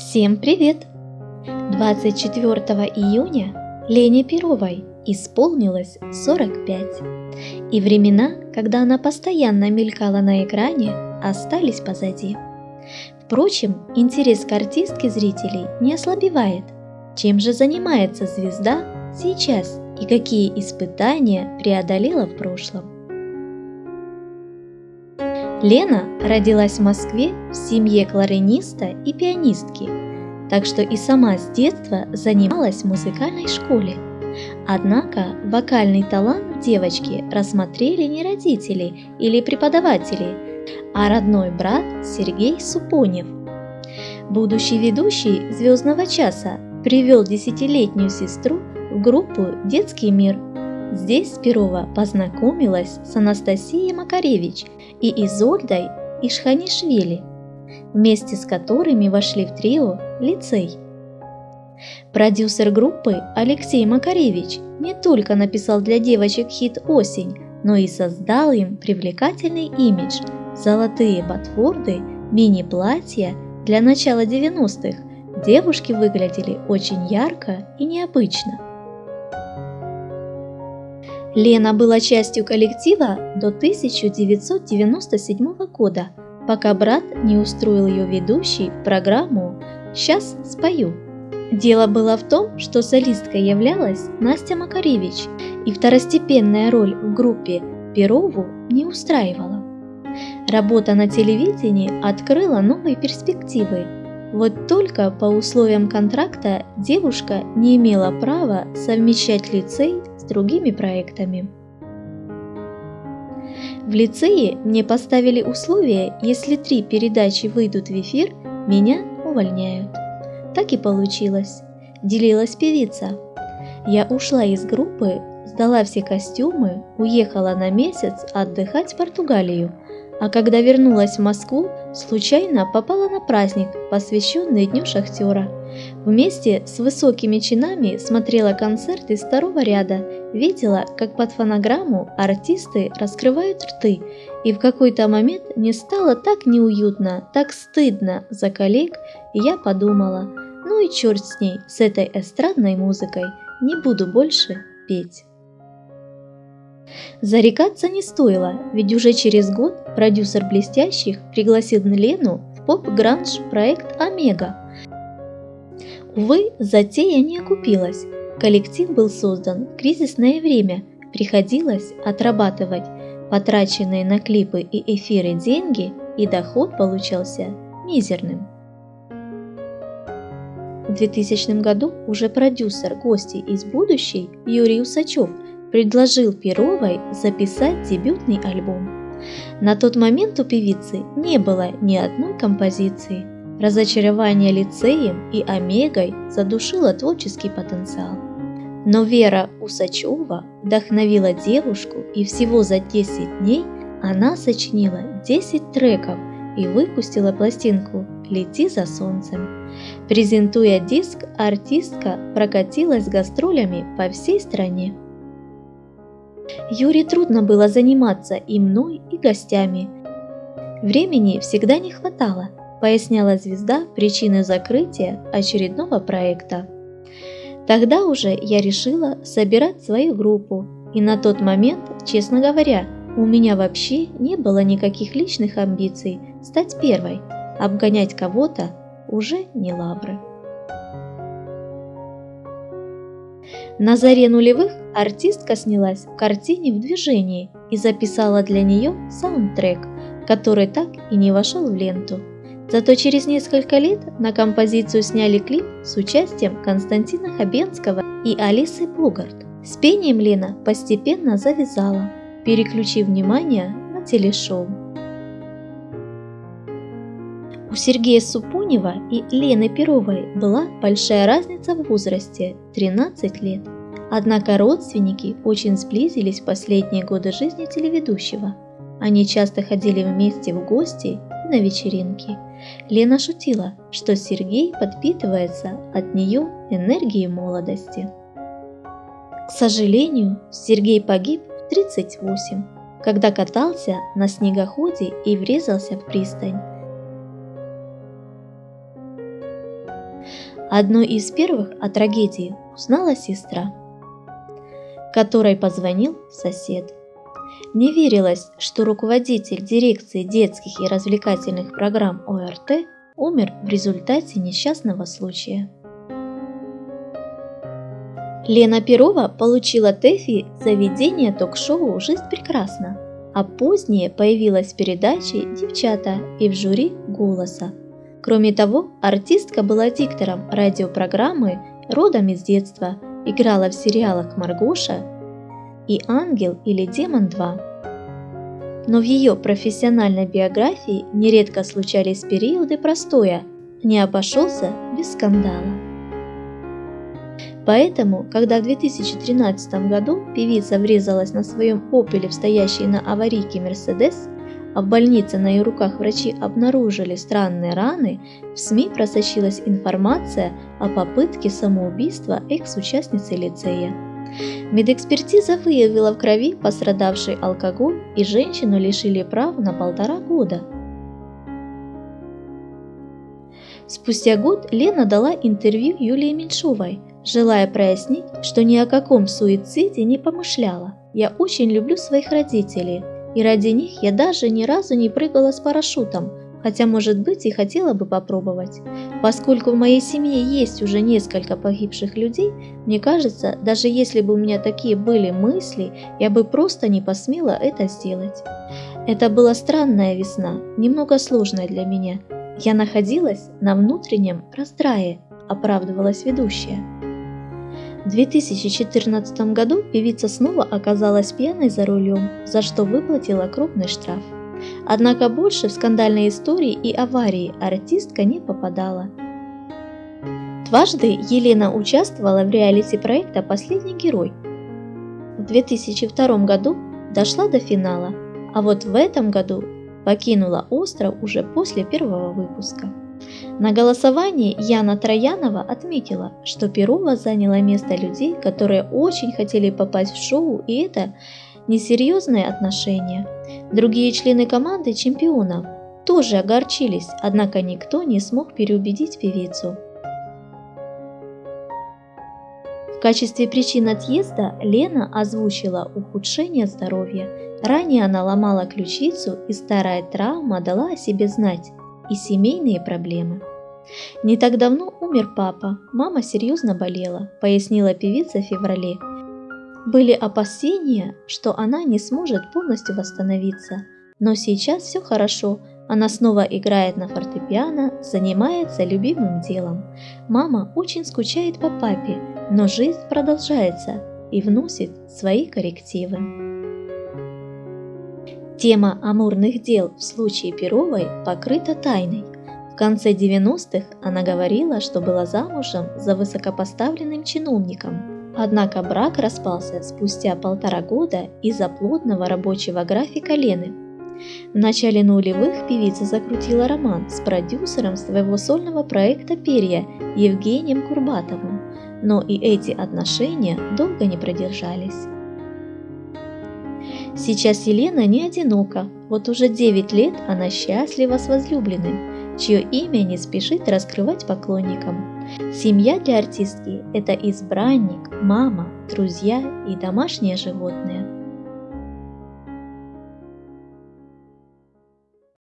Всем привет! 24 июня Лене Перовой исполнилось 45. И времена, когда она постоянно мелькала на экране, остались позади. Впрочем, интерес к артистке зрителей не ослабевает. Чем же занимается звезда сейчас и какие испытания преодолела в прошлом? Лена родилась в Москве в семье клариниста и пианистки, так что и сама с детства занималась в музыкальной школе. Однако вокальный талант девочки рассмотрели не родители или преподаватели, а родной брат Сергей Супонев. Будущий ведущий «Звездного часа» привел десятилетнюю сестру в группу «Детский мир». Здесь Перова познакомилась с Анастасией Макаревич – и Изольдой Ишханишвили, вместе с которыми вошли в трио «Лицей». Продюсер группы Алексей Макаревич не только написал для девочек хит «Осень», но и создал им привлекательный имидж – золотые ботфорды, мини-платья для начала 90-х. Девушки выглядели очень ярко и необычно – Лена была частью коллектива до 1997 года, пока брат не устроил ее ведущей в программу «Сейчас спою». Дело было в том, что солисткой являлась Настя Макаревич, и второстепенная роль в группе Перову не устраивала. Работа на телевидении открыла новые перспективы. Вот только по условиям контракта девушка не имела права совмещать лицей другими проектами. В лицее мне поставили условие, если три передачи выйдут в эфир, меня увольняют. Так и получилось. Делилась певица. Я ушла из группы, сдала все костюмы, уехала на месяц отдыхать в Португалию, а когда вернулась в Москву, случайно попала на праздник, посвященный Дню Шахтера. Вместе с высокими чинами смотрела концерт из второго ряда, видела, как под фонограмму артисты раскрывают рты, и в какой-то момент мне стало так неуютно, так стыдно за коллег, и я подумала, ну и черт с ней, с этой эстрадной музыкой, не буду больше петь. Зарекаться не стоило, ведь уже через год продюсер «Блестящих» пригласил Лену в поп-гранж проект «Омега». Увы, затея не окупилась. Коллектив был создан в кризисное время, приходилось отрабатывать потраченные на клипы и эфиры деньги, и доход получался мизерным. В 2000 году уже продюсер гости из будущей Юрий Усачев – предложил Перовой записать дебютный альбом. На тот момент у певицы не было ни одной композиции. Разочарование лицеем и Омегой задушило творческий потенциал. Но Вера Усачева вдохновила девушку, и всего за 10 дней она сочинила 10 треков и выпустила пластинку «Лети за солнцем». Презентуя диск, артистка прокатилась гастролями по всей стране. Юре трудно было заниматься и мной, и гостями. Времени всегда не хватало, поясняла звезда причины закрытия очередного проекта. Тогда уже я решила собирать свою группу, и на тот момент, честно говоря, у меня вообще не было никаких личных амбиций стать первой, обгонять кого-то уже не лавры. На заре нулевых артистка снялась в картине в движении и записала для нее саундтрек, который так и не вошел в ленту. Зато через несколько лет на композицию сняли клип с участием Константина Хабенского и Алисы Богарт. С пением Лена постепенно завязала, переключив внимание на телешоу. У Сергея Супунева и Лены Перовой была большая разница в возрасте – 13 лет. Однако родственники очень сблизились в последние годы жизни телеведущего. Они часто ходили вместе в гости на вечеринки. Лена шутила, что Сергей подпитывается от нее энергией молодости. К сожалению, Сергей погиб в 38, когда катался на снегоходе и врезался в пристань. Одной из первых о трагедии узнала сестра, которой позвонил сосед. Не верилось, что руководитель дирекции детских и развлекательных программ ОРТ умер в результате несчастного случая. Лена Перова получила ТЭФИ за ведение ток-шоу «Жизнь прекрасна», а позднее появилась в передаче «Девчата» и в жюри «Голоса». Кроме того, артистка была диктором радиопрограммы «Родом из детства», играла в сериалах «Маргоша» и «Ангел» или «Демон 2». Но в ее профессиональной биографии нередко случались периоды простоя, не обошелся без скандала. Поэтому, когда в 2013 году певица врезалась на своем опеле в стоящий на аварийке Мерседес, а в больнице на ее руках врачи обнаружили странные раны, в СМИ просочилась информация о попытке самоубийства экс-участницы лицея. Медэкспертиза выявила в крови пострадавший алкоголь и женщину лишили прав на полтора года. Спустя год Лена дала интервью Юлии Меньшовой, желая прояснить, что ни о каком суициде не помышляла. Я очень люблю своих родителей, и ради них я даже ни разу не прыгала с парашютом, хотя, может быть, и хотела бы попробовать. Поскольку в моей семье есть уже несколько погибших людей, мне кажется, даже если бы у меня такие были мысли, я бы просто не посмела это сделать. Это была странная весна, немного сложная для меня. Я находилась на внутреннем раздрае, оправдывалась ведущая. В 2014 году певица снова оказалась пьяной за рулем, за что выплатила крупный штраф. Однако больше в скандальные истории и аварии артистка не попадала. Дважды Елена участвовала в реалити проекта «Последний герой». В 2002 году дошла до финала, а вот в этом году покинула остров уже после первого выпуска. На голосовании Яна Троянова отметила, что Перова заняла место людей, которые очень хотели попасть в шоу, и это несерьезные отношения. Другие члены команды чемпионов тоже огорчились, однако никто не смог переубедить певицу. В качестве причин отъезда Лена озвучила ухудшение здоровья. Ранее она ломала ключицу и старая травма дала о себе знать и семейные проблемы. Не так давно умер папа, мама серьезно болела, пояснила певица в феврале. Были опасения, что она не сможет полностью восстановиться, но сейчас все хорошо, она снова играет на фортепиано, занимается любимым делом. Мама очень скучает по папе, но жизнь продолжается и вносит свои коррективы. Тема амурных дел в случае Перовой покрыта тайной. В конце 90-х она говорила, что была замужем за высокопоставленным чиновником. Однако брак распался спустя полтора года из-за плотного рабочего графика Лены. В начале нулевых певица закрутила роман с продюсером своего сольного проекта «Перья» Евгением Курбатовым, но и эти отношения долго не продержались. Сейчас Елена не одинока, вот уже 9 лет она счастлива с возлюбленным, чье имя не спешит раскрывать поклонникам. Семья для артистки – это избранник, мама, друзья и домашнее животное.